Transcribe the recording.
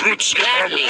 Scratchy.